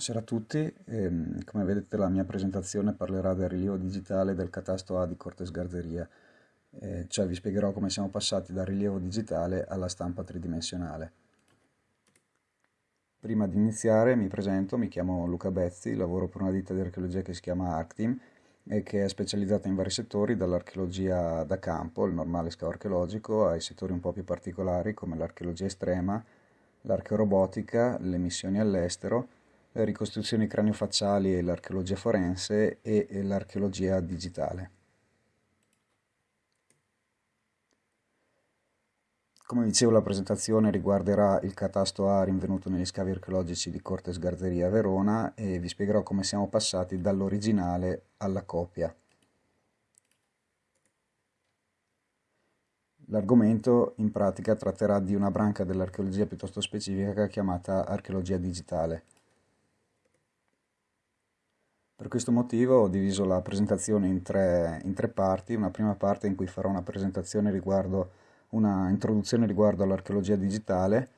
Buonasera a tutti, ehm, come vedete la mia presentazione parlerà del rilievo digitale del catasto A di Cortes Garzeria, eh, cioè vi spiegherò come siamo passati dal rilievo digitale alla stampa tridimensionale. Prima di iniziare mi presento, mi chiamo Luca Bezzi, lavoro per una ditta di archeologia che si chiama Arctim e che è specializzata in vari settori, dall'archeologia da campo, il normale scavo archeologico, ai settori un po' più particolari come l'archeologia estrema, l'archeorobotica, le missioni all'estero, le ricostruzioni craniofacciali e l'archeologia forense e l'archeologia digitale. Come dicevo la presentazione riguarderà il catasto A rinvenuto negli scavi archeologici di Cortes Garzeria a Verona e vi spiegherò come siamo passati dall'originale alla copia. L'argomento in pratica tratterà di una branca dell'archeologia piuttosto specifica chiamata archeologia digitale. Per questo motivo ho diviso la presentazione in tre, in tre, parti, una prima parte in cui farò una presentazione riguardo una introduzione riguardo all'archeologia digitale,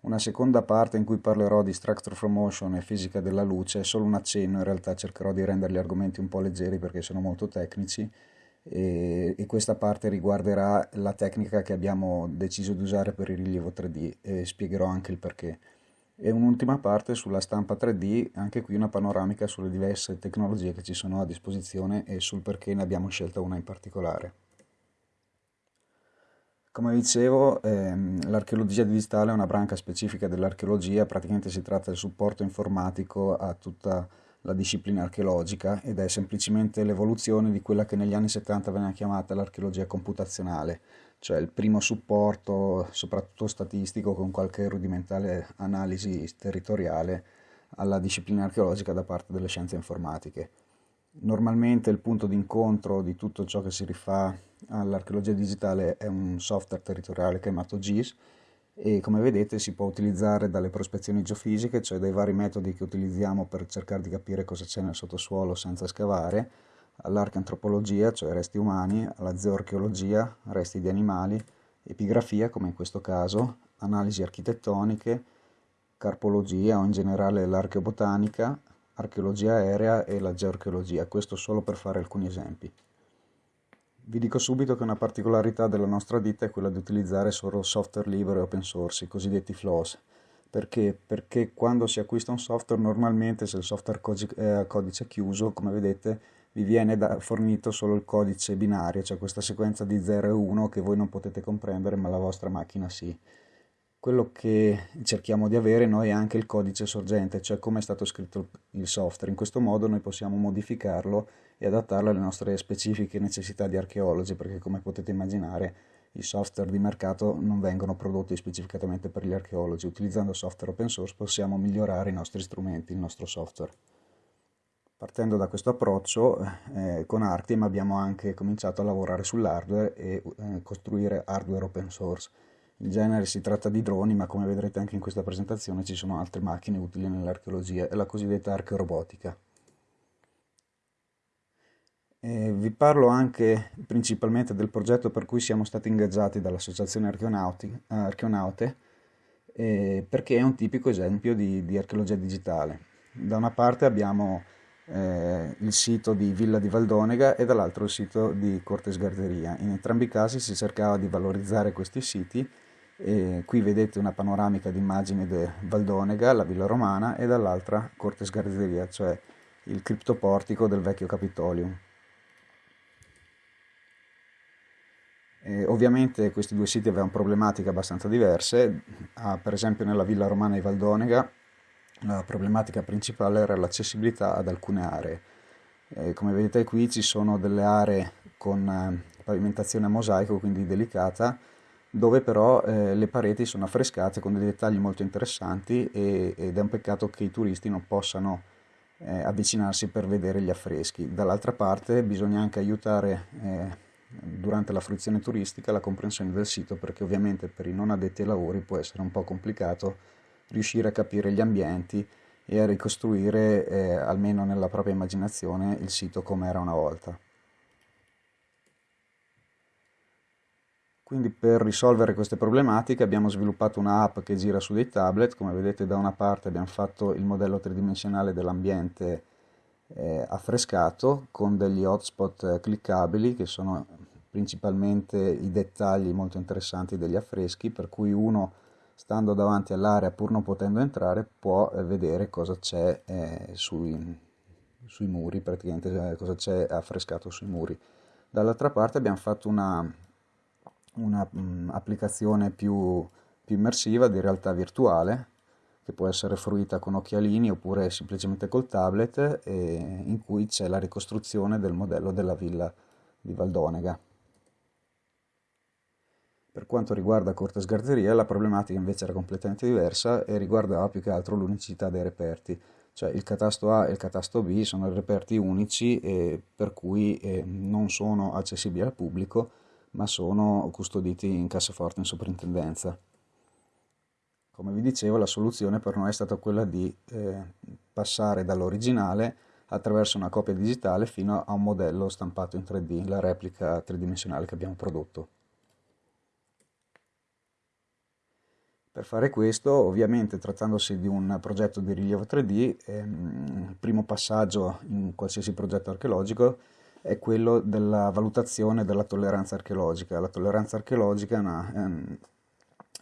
una seconda parte in cui parlerò di structure from motion e fisica della luce, solo un accenno, in realtà cercherò di rendere gli argomenti un po' leggeri perché sono molto tecnici. E, e questa parte riguarderà la tecnica che abbiamo deciso di usare per il rilievo 3D e spiegherò anche il perché e un'ultima parte sulla stampa 3D, anche qui una panoramica sulle diverse tecnologie che ci sono a disposizione e sul perché ne abbiamo scelta una in particolare. Come dicevo, ehm, l'archeologia digitale è una branca specifica dell'archeologia, praticamente si tratta del supporto informatico a tutta la disciplina archeologica ed è semplicemente l'evoluzione di quella che negli anni 70 veniva chiamata l'archeologia computazionale, cioè il primo supporto, soprattutto statistico, con qualche rudimentale analisi territoriale alla disciplina archeologica da parte delle scienze informatiche. Normalmente il punto d'incontro di tutto ciò che si rifà all'archeologia digitale è un software territoriale chiamato GIS e come vedete si può utilizzare dalle prospezioni geofisiche, cioè dai vari metodi che utilizziamo per cercare di capire cosa c'è nel sottosuolo senza scavare, all'archeantropologia, cioè resti umani, alla zooarcheologia, resti di animali, epigrafia, come in questo caso, analisi architettoniche, carpologia o in generale l'archeobotanica, archeologia aerea e la geoarcheologia, questo solo per fare alcuni esempi. Vi dico subito che una particolarità della nostra ditta è quella di utilizzare solo software libero e open source, i cosiddetti FLOS. Perché? Perché quando si acquista un software normalmente se il software è a codice chiuso, come vedete, vi viene da, fornito solo il codice binario, cioè questa sequenza di 0 e 1 che voi non potete comprendere ma la vostra macchina sì. Quello che cerchiamo di avere noi è anche il codice sorgente, cioè come è stato scritto il software. In questo modo noi possiamo modificarlo e adattarlo alle nostre specifiche necessità di archeologi, perché come potete immaginare i software di mercato non vengono prodotti specificatamente per gli archeologi. Utilizzando software open source possiamo migliorare i nostri strumenti, il nostro software. Partendo da questo approccio, eh, con Arctim abbiamo anche cominciato a lavorare sull'hardware e eh, costruire hardware open source. In genere si tratta di droni, ma come vedrete anche in questa presentazione ci sono altre macchine utili nell'archeologia la cosiddetta archeorobotica. E vi parlo anche principalmente del progetto per cui siamo stati ingaggiati dall'Associazione Archeonaute, eh, perché è un tipico esempio di, di archeologia digitale. Da una parte abbiamo eh, il sito di Villa di Valdonega e dall'altro il sito di Cortes Garderia. In entrambi i casi si cercava di valorizzare questi siti qui vedete una panoramica di immagini di Valdonega, la villa romana, e dall'altra Cortes Garderia, cioè il criptoportico del vecchio Capitolium. E ovviamente questi due siti avevano problematiche abbastanza diverse, ah, per esempio nella villa romana di Valdonega la problematica principale era l'accessibilità ad alcune aree. Eh, come vedete qui ci sono delle aree con eh, pavimentazione a mosaico, quindi delicata, dove però eh, le pareti sono affrescate con dei dettagli molto interessanti e, ed è un peccato che i turisti non possano eh, avvicinarsi per vedere gli affreschi. Dall'altra parte bisogna anche aiutare eh, durante la fruizione turistica la comprensione del sito perché ovviamente per i non addetti ai lavori può essere un po' complicato riuscire a capire gli ambienti e a ricostruire, eh, almeno nella propria immaginazione, il sito come era una volta. Quindi per risolvere queste problematiche abbiamo sviluppato un'app che gira su dei tablet, come vedete da una parte abbiamo fatto il modello tridimensionale dell'ambiente eh, affrescato con degli hotspot cliccabili che sono principalmente i dettagli molto interessanti degli affreschi per cui uno stando davanti all'area pur non potendo entrare può eh, vedere cosa c'è eh, sui, sui muri, praticamente eh, cosa c'è affrescato sui muri. Dall'altra parte abbiamo fatto una un'applicazione mm, più, più immersiva di realtà virtuale che può essere fruita con occhialini oppure semplicemente col tablet in cui c'è la ricostruzione del modello della villa di Valdonega. Per quanto riguarda Corte Sgarzeria la problematica invece era completamente diversa e riguardava più che altro l'unicità dei reperti, cioè il catasto A e il catasto B sono reperti unici e per cui eh, non sono accessibili al pubblico ma sono custoditi in cassaforte in soprintendenza. Come vi dicevo, la soluzione per noi è stata quella di eh, passare dall'originale attraverso una copia digitale fino a un modello stampato in 3D, la replica tridimensionale che abbiamo prodotto. Per fare questo, ovviamente trattandosi di un progetto di rilievo 3D, ehm, il primo passaggio in qualsiasi progetto archeologico è quello della valutazione della tolleranza archeologica. La tolleranza archeologica ehm,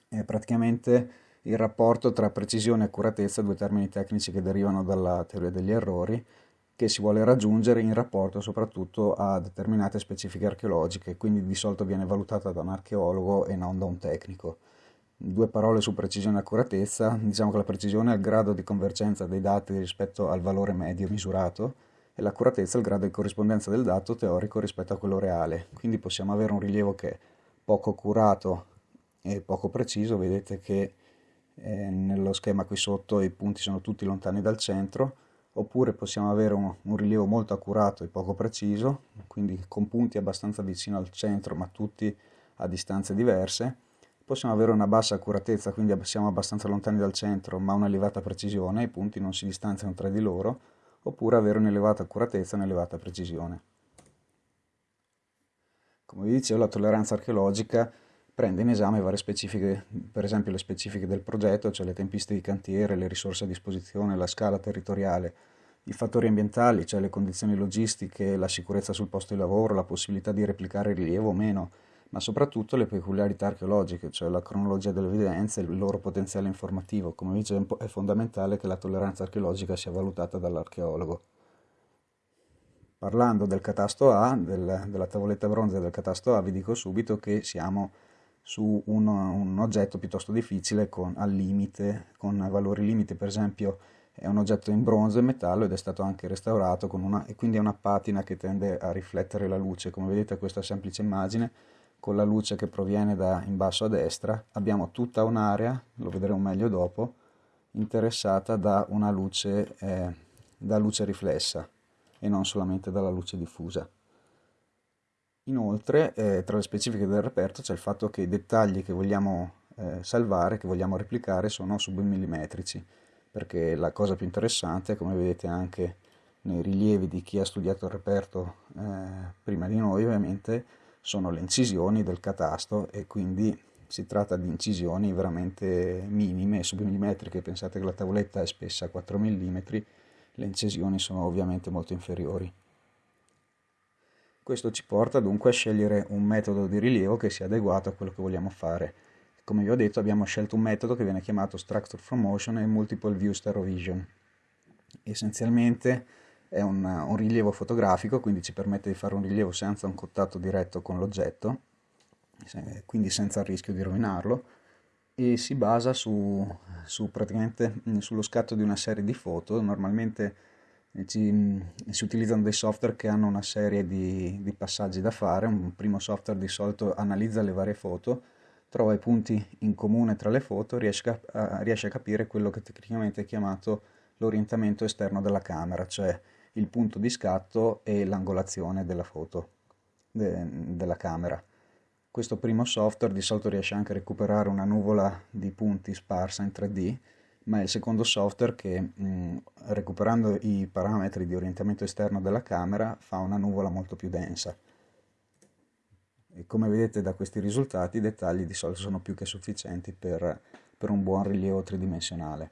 è praticamente il rapporto tra precisione e accuratezza, due termini tecnici che derivano dalla teoria degli errori, che si vuole raggiungere in rapporto soprattutto a determinate specifiche archeologiche, quindi di solito viene valutata da un archeologo e non da un tecnico. Due parole su precisione e accuratezza, diciamo che la precisione è il grado di convergenza dei dati rispetto al valore medio misurato, e l'accuratezza è il grado di corrispondenza del dato teorico rispetto a quello reale. Quindi possiamo avere un rilievo che è poco accurato e poco preciso, vedete che eh, nello schema qui sotto i punti sono tutti lontani dal centro, oppure possiamo avere un, un, rilievo molto accurato e poco preciso, quindi con punti abbastanza vicino al centro ma tutti a distanze diverse. Possiamo avere una bassa accuratezza, quindi siamo abbastanza lontani dal centro ma un'elevata precisione, i punti non si distanziano tra di loro, oppure avere un'elevata accuratezza e un'elevata precisione. Come vi dicevo, la tolleranza archeologica prende in esame varie specifiche, per esempio le specifiche del progetto, cioè le tempistiche di cantiere, le risorse a disposizione, la scala territoriale, i fattori ambientali, cioè le condizioni logistiche, la sicurezza sul posto di lavoro, la possibilità di replicare il rilievo o meno, ma soprattutto le peculiarità archeologiche, cioè la cronologia delle evidenze e il loro potenziale informativo. Come dicevo, è fondamentale che la tolleranza archeologica sia valutata dall'archeologo. Parlando del catasto A, del, della tavoletta bronzea del catasto A, vi dico subito che siamo su un, un oggetto piuttosto difficile con, al limite, con valori limite, per esempio è un oggetto in bronzo e metallo ed è stato anche restaurato una, e quindi è una patina che tende a riflettere la luce. Come vedete questa semplice immagine con la luce che proviene da in basso a destra, abbiamo tutta un'area, lo vedremo meglio dopo, interessata da una luce, eh, da luce riflessa e non solamente dalla luce diffusa. Inoltre, eh, tra le specifiche del reperto c'è il fatto che i dettagli che vogliamo eh, salvare, che vogliamo replicare, sono submillimetrici, perché la cosa più interessante, come vedete anche nei rilievi di chi ha studiato il reperto eh, prima di noi, ovviamente, sono le incisioni del catasto e quindi si tratta di incisioni veramente minime, submillimetriche, pensate che la tavoletta è spessa 4 mm, le incisioni sono ovviamente molto inferiori. Questo ci porta dunque a scegliere un metodo di rilievo che sia adeguato a quello che vogliamo fare. Come vi ho detto abbiamo scelto un metodo che viene chiamato Structure from Motion e Multiple View Stereovision. Essenzialmente è un, un, rilievo fotografico, quindi ci permette di fare un rilievo senza un contatto diretto con l'oggetto, quindi senza il rischio di rovinarlo, e si basa su, su sullo scatto di una serie di foto, normalmente eh, ci, si utilizzano dei software che hanno una serie di, di, passaggi da fare, un primo software di solito analizza le varie foto, trova i punti in comune tra le foto, riesce a, riesce a capire quello che tecnicamente è chiamato l'orientamento esterno della camera, cioè il punto di scatto e l'angolazione della foto de, della camera. Questo primo software di solito riesce anche a recuperare una nuvola di punti sparsa in 3D, ma è il secondo software che mh, recuperando i parametri di orientamento esterno della camera fa una nuvola molto più densa. E come vedete da questi risultati i dettagli di solito sono più che sufficienti per, per un buon rilievo tridimensionale.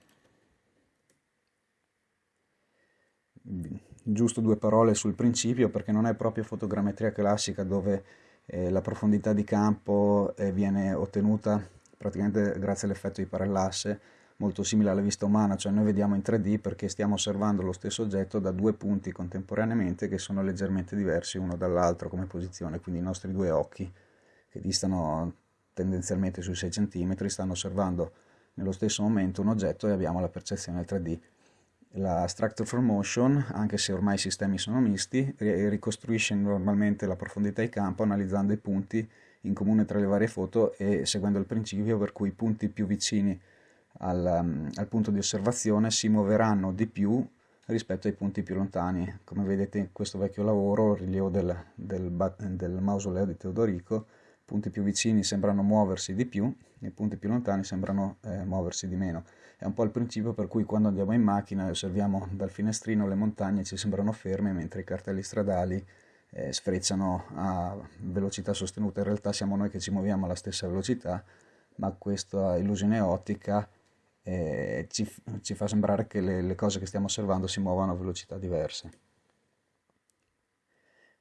Giusto due parole sul principio perché non è proprio fotogrammetria classica dove eh, la profondità di campo eh, viene ottenuta praticamente grazie all'effetto di parallasse molto simile alla vista umana, cioè noi vediamo in 3D perché stiamo osservando lo stesso oggetto da due punti contemporaneamente che sono leggermente diversi uno dall'altro come posizione, quindi i nostri due occhi che distano tendenzialmente sui 6 cm stanno osservando nello stesso momento un oggetto e abbiamo la percezione 3D. La Structure for Motion, anche se ormai i sistemi sono misti, ricostruisce normalmente la profondità di campo analizzando i punti in comune tra le varie foto e seguendo il principio per cui i punti più vicini al, al, punto di osservazione si muoveranno di più rispetto ai punti più lontani. Come vedete in questo vecchio lavoro, il rilievo del, del, del mausoleo di Teodorico, i punti più vicini sembrano muoversi di più, i punti più lontani sembrano eh, muoversi di meno. È un po' il principio per cui quando andiamo in macchina e osserviamo dal finestrino le montagne ci sembrano ferme, mentre i cartelli stradali eh, sfrecciano a velocità sostenuta. In realtà siamo noi che ci muoviamo alla stessa velocità, ma questa illusione ottica eh, ci, ci, fa sembrare che le, le, cose che stiamo osservando si muovano a velocità diverse.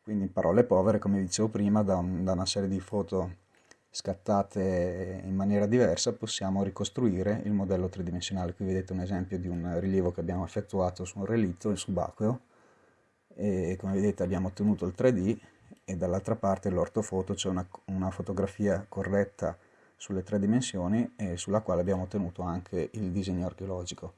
Quindi in parole povere, come dicevo prima, da, un, da una serie di foto scattate in maniera diversa possiamo ricostruire il modello tridimensionale. Qui vedete un esempio di un rilievo che abbiamo effettuato su un relitto in subacqueo e come vedete abbiamo ottenuto il 3D e dall'altra parte l'ortofoto c'è una, una fotografia corretta sulle tre dimensioni e sulla quale abbiamo ottenuto anche il disegno archeologico.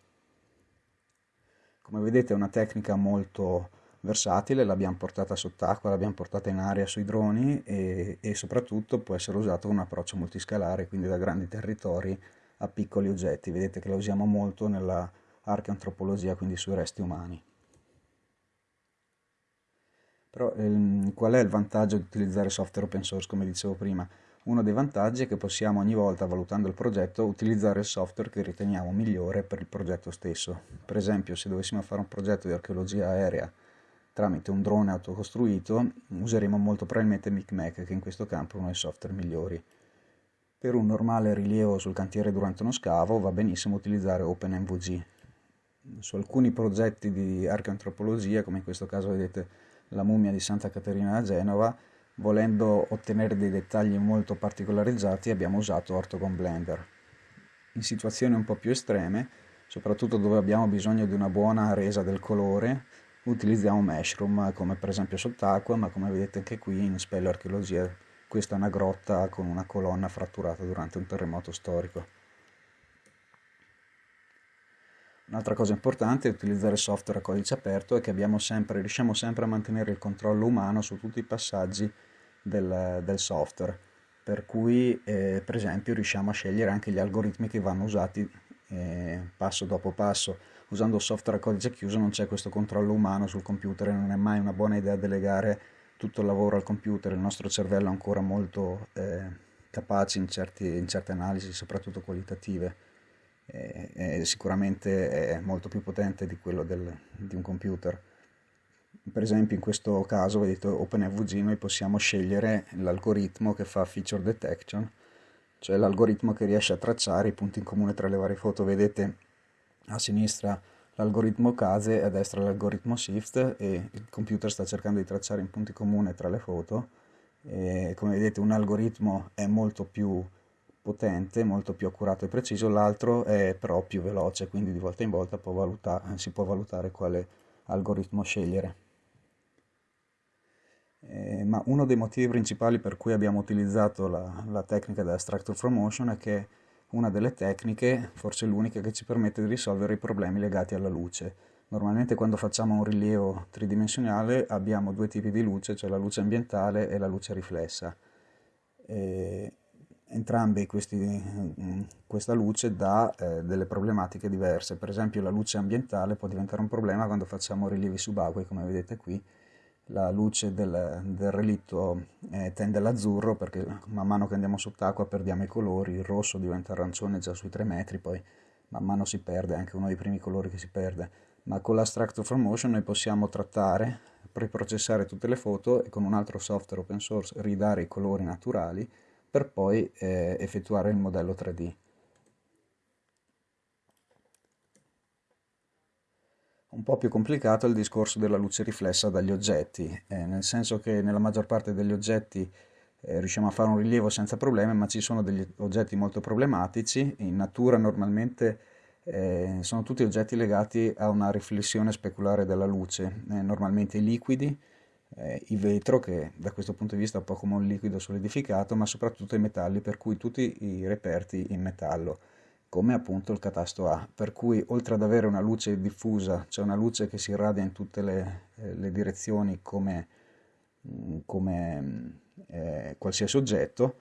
Come vedete è una tecnica molto versatile, l'abbiamo portata sott'acqua, l'abbiamo portata in aria sui droni e, e soprattutto può essere usata con un approccio multiscalare, quindi da grandi territori a piccoli oggetti. Vedete che la usiamo molto nella archeantropologia, quindi sui resti umani. Però ehm, qual è il vantaggio di utilizzare software open source, come dicevo prima? Uno dei vantaggi è che possiamo ogni volta, valutando il progetto, utilizzare il software che riteniamo migliore per il progetto stesso. Per esempio, se dovessimo fare un progetto di archeologia aerea tramite un drone autocostruito, useremo molto probabilmente MicMac, che in questo campo è uno dei software migliori. Per un normale rilievo sul cantiere durante uno scavo va benissimo utilizzare OpenMVG. Su alcuni progetti di archeantropologia, come in questo caso vedete la mummia di Santa Caterina a Genova, volendo ottenere dei dettagli molto particolarizzati abbiamo usato Orthogon Blender. In situazioni un po' più estreme, soprattutto dove abbiamo bisogno di una buona resa del colore, utilizziamo Meshroom come per esempio sott'acqua, ma come vedete anche qui in Spello Archeologia questa è una grotta con una colonna fratturata durante un terremoto storico. Un'altra cosa importante è utilizzare software a codice aperto è che sempre, riusciamo sempre a mantenere il controllo umano su tutti i passaggi del, del software, per cui eh, per esempio riusciamo a scegliere anche gli algoritmi che vanno usati eh, passo dopo passo. Usando software a codice chiuso non c'è questo controllo umano sul computer e non è mai una buona idea delegare tutto il lavoro al computer, il nostro cervello è ancora molto eh, capace in, certi, in certe analisi, soprattutto qualitative è sicuramente è molto più potente di quello del, di un computer. Per esempio in questo caso, vedete OpenFVG, noi possiamo scegliere l'algoritmo che fa feature detection, cioè l'algoritmo che riesce a tracciare i punti in comune tra le varie foto. Vedete a sinistra l'algoritmo case a destra l'algoritmo shift e il computer sta cercando di tracciare i punti comuni tra le foto. E come vedete un algoritmo è molto più potente, molto più accurato e preciso, l'altro è però più veloce, quindi di volta in volta può valuta- si può valutare quale algoritmo scegliere. Eh, ma uno dei motivi principali per cui abbiamo utilizzato la, la tecnica della Structure from Motion è che una delle tecniche, forse l'unica, che ci permette di risolvere i problemi legati alla luce. Normalmente quando facciamo un rilievo tridimensionale abbiamo due tipi di luce, cioè la luce ambientale e la luce riflessa. E entrambi questi, questa luce dà eh, delle problematiche diverse. Per esempio la luce ambientale può diventare un problema quando facciamo rilievi subacquei, come vedete qui. La luce del, del relitto eh, tende all'azzurro perché man mano che andiamo sott'acqua perdiamo i colori, il rosso diventa arancione già sui 3 metri, poi man mano si perde, è anche uno dei primi colori che si perde. Ma con la Structure from Motion noi possiamo trattare preprocessare tutte le foto e con un altro software open source ridare i colori naturali per poi eh, effettuare il modello 3D. Un po' più complicato è il discorso della luce riflessa dagli oggetti, eh, nel senso che nella maggior parte degli oggetti eh, riusciamo a fare un rilievo senza problemi, ma ci sono degli oggetti molto problematici. In natura normalmente eh, sono tutti oggetti legati a una riflessione speculare della luce, eh, normalmente i liquidi, eh, il vetro che da questo punto di vista è un po' come un liquido solidificato, ma soprattutto i metalli, per cui tutti i reperti in metallo come appunto il catasto A, per cui oltre ad avere una luce diffusa, cioè una luce che si irradia in tutte le, eh, le direzioni come, mm, come mm, eh, qualsiasi oggetto,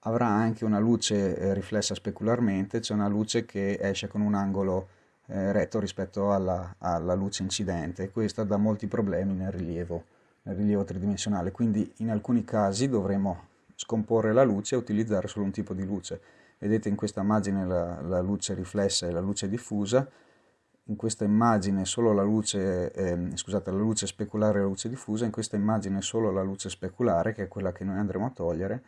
avrà anche una luce eh, riflessa specularmente, cioè una luce che esce con un angolo eh, retto rispetto alla, alla, luce incidente. Questo dà molti problemi nel rilievo, nel rilievo tridimensionale, quindi in alcuni casi dovremo scomporre la luce e utilizzare solo un tipo di luce vedete in questa immagine la, la, luce riflessa e la luce diffusa in questa immagine solo la luce, eh, scusate, la luce speculare e la luce diffusa, in questa immagine solo la luce speculare, che è quella che noi andremo a togliere,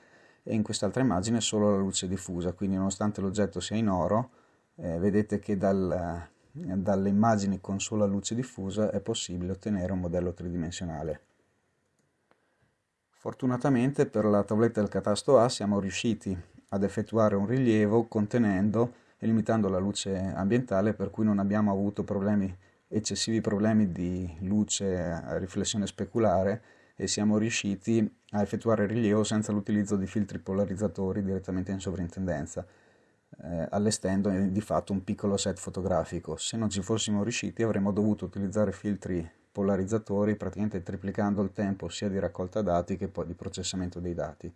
e in quest'altra immagine solo la luce diffusa, quindi nonostante l'oggetto sia in oro, eh, vedete che dal, dalle immagini con sola luce diffusa è possibile ottenere un modello tridimensionale. Fortunatamente per la tavoletta del catasto A siamo riusciti ad effettuare un rilievo contenendo e limitando la luce ambientale per cui non abbiamo avuto problemi, eccessivi problemi di luce a riflessione speculare e siamo riusciti a effettuare il rilievo senza l'utilizzo di filtri polarizzatori direttamente in sovrintendenza, eh, allestendo di fatto un piccolo set fotografico. Se non ci fossimo riusciti avremmo dovuto utilizzare filtri polarizzatori praticamente triplicando il tempo sia di raccolta dati che poi di processamento dei dati.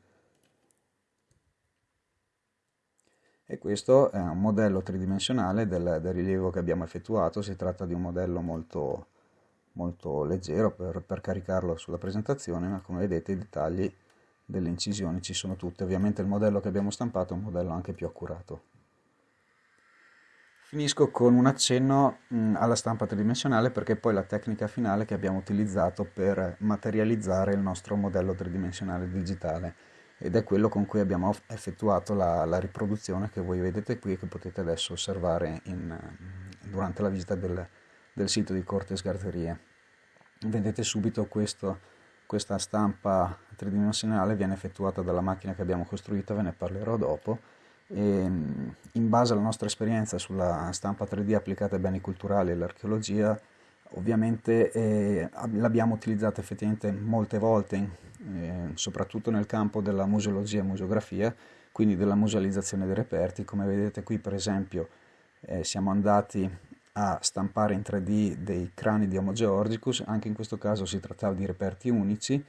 E questo è un modello tridimensionale del, del, rilievo che abbiamo effettuato, si tratta di un modello molto, molto leggero per, per, caricarlo sulla presentazione, ma come vedete i dettagli delle incisioni ci sono tutte, ovviamente il modello che abbiamo stampato è un modello anche più accurato. Finisco con un accenno mh, alla stampa tridimensionale perché poi la tecnica finale che abbiamo utilizzato per materializzare il nostro modello tridimensionale digitale ed è quello con cui abbiamo effettuato la, la riproduzione che voi vedete qui e che potete adesso osservare in, durante la visita del, del, sito di Cortes Garzerie. Vedete subito questo, questa stampa tridimensionale viene effettuata dalla macchina che abbiamo costruito, ve ne parlerò dopo. E, in base alla nostra esperienza sulla stampa 3D applicata ai beni culturali e all'archeologia, ovviamente eh, l'abbiamo utilizzata effettivamente molte volte, eh, soprattutto nel campo della museologia e museografia, quindi della musealizzazione dei reperti. Come vedete qui per esempio eh, siamo andati a stampare in 3D dei crani di Homo georgicus, anche in questo caso si trattava di reperti unici,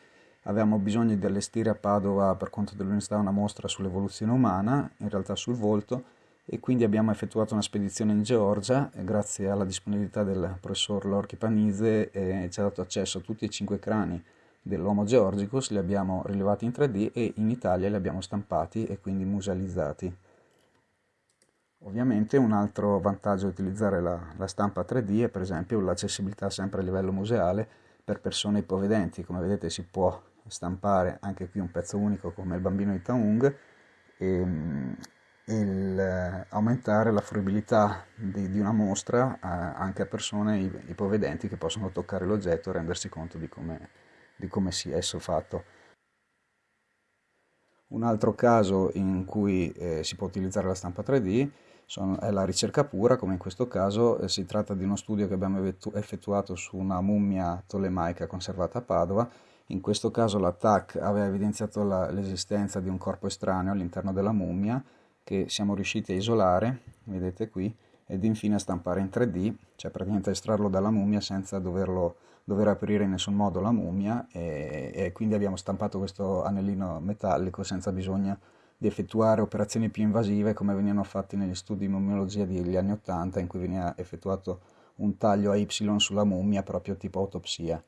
avevamo bisogno di allestire a Padova per conto dell'università una mostra sull'evoluzione umana, in realtà sul volto, e quindi abbiamo effettuato una spedizione in Georgia grazie alla disponibilità del professor Lorchi Panizze e ci ha dato accesso a tutti e cinque crani dell'Homo georgicus, li abbiamo rilevati in 3D e in Italia li abbiamo stampati e quindi musealizzati. Ovviamente un altro vantaggio di utilizzare la, la stampa 3D è per esempio l'accessibilità sempre a livello museale per persone ipovedenti, come vedete si può stampare anche qui un pezzo unico come il bambino di Taung e, il, eh, aumentare la fruibilità di, di una mostra eh, anche a persone ipovedenti che possono toccare l'oggetto e rendersi conto di come, di come sia esso fatto. Un altro caso in cui eh, si può utilizzare la stampa 3D sono, è la ricerca pura, come in questo caso eh, si tratta di uno studio che abbiamo effettuato su una mummia tolemaica conservata a Padova. In questo caso l'attack aveva evidenziato l'esistenza di un corpo estraneo all'interno della mummia che siamo riusciti a isolare, vedete qui, ed infine a stampare in 3D, cioè praticamente a estrarlo dalla mummia senza doverlo, dover aprire in nessun modo la mummia e, e quindi abbiamo stampato questo anellino metallico senza bisogno di effettuare operazioni più invasive come venivano fatti negli studi di mummiologia degli anni 80 in cui veniva effettuato un taglio a Y sulla mummia proprio tipo autopsia.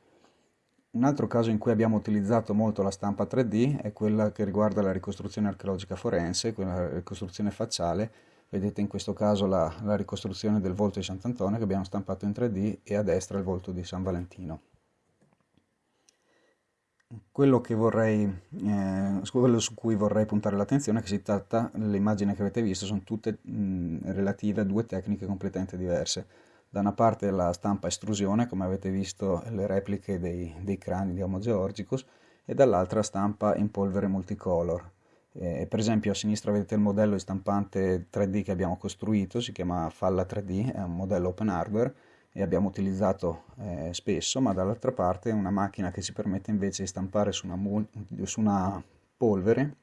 Un altro caso in cui abbiamo utilizzato molto la stampa 3D è quella che riguarda la ricostruzione archeologica forense, quella ricostruzione facciale. Vedete in questo caso la, la ricostruzione del volto di Sant'Antonio che abbiamo stampato in 3D e a destra il volto di San Valentino. quello, vorrei, eh, quello su cui vorrei puntare l'attenzione è che si tratta, le immagini che avete visto sono tutte mh, relative a due tecniche completamente diverse. Da una parte la stampa estrusione, come avete visto le repliche dei, dei crani di Homo georgicus, e dall'altra stampa in polvere multicolor. Eh, per esempio a sinistra vedete il modello di stampante 3D che abbiamo costruito, si chiama Falla 3D, è un modello open hardware e abbiamo utilizzato eh, spesso, ma dall'altra parte è una macchina che ci permette invece di stampare su una, su una polvere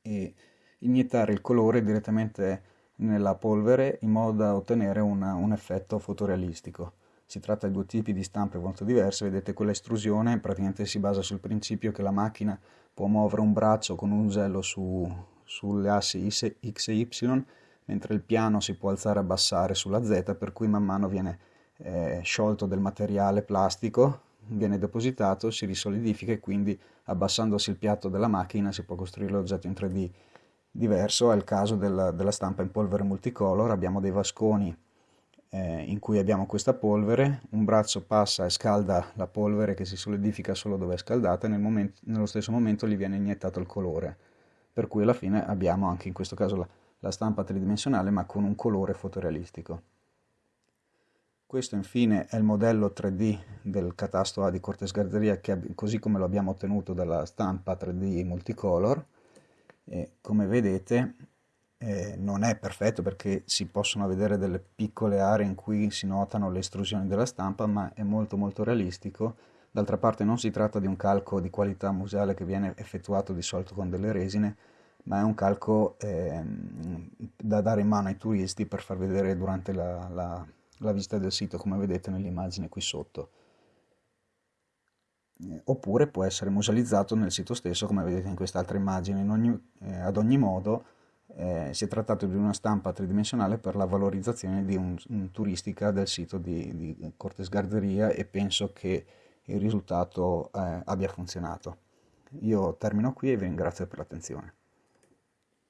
e iniettare il colore direttamente nella polvere in modo da ottenere una, un effetto fotorealistico. Si tratta di due tipi di stampe molto diverse, vedete quella estrusione praticamente si basa sul principio che la macchina può muovere un braccio con un usello su, sulle assi x e y, mentre il piano si può alzare e abbassare sulla z, per cui man mano viene eh, sciolto del materiale plastico, viene depositato, si risolidifica e quindi abbassandosi il piatto della macchina si può costruire l'oggetto in 3D. Diverso è il caso della, della stampa in polvere multicolor, abbiamo dei vasconi eh, in cui abbiamo questa polvere, un braccio passa e scalda la polvere che si solidifica solo dove è scaldata e nel momento, nello stesso momento gli viene iniettato il colore, per cui alla fine abbiamo anche in questo caso la, la stampa tridimensionale ma con un colore fotorealistico. Questo infine è il modello 3D del catasto A di Cortes Garzeria che, così come lo abbiamo ottenuto dalla stampa 3D multicolor. E come vedete eh, non è perfetto perché si possono vedere delle piccole aree in cui si notano le estrusioni della stampa, ma è molto molto realistico. D'altra parte non si tratta di un calco di qualità museale che viene effettuato di solito con delle resine, ma è un calco eh, da dare in mano ai turisti per far vedere durante la, la la visita del sito come vedete nell'immagine qui sotto eh, oppure può essere musealizzato nel sito stesso come vedete in quest'altra immagine. Ogni, eh, ad ogni modo eh, si è trattato di una stampa tridimensionale per la valorizzazione di un, un turistica del sito di, di, Cortes Garderia e penso che il risultato eh, abbia funzionato. Io termino qui e vi ringrazio per l'attenzione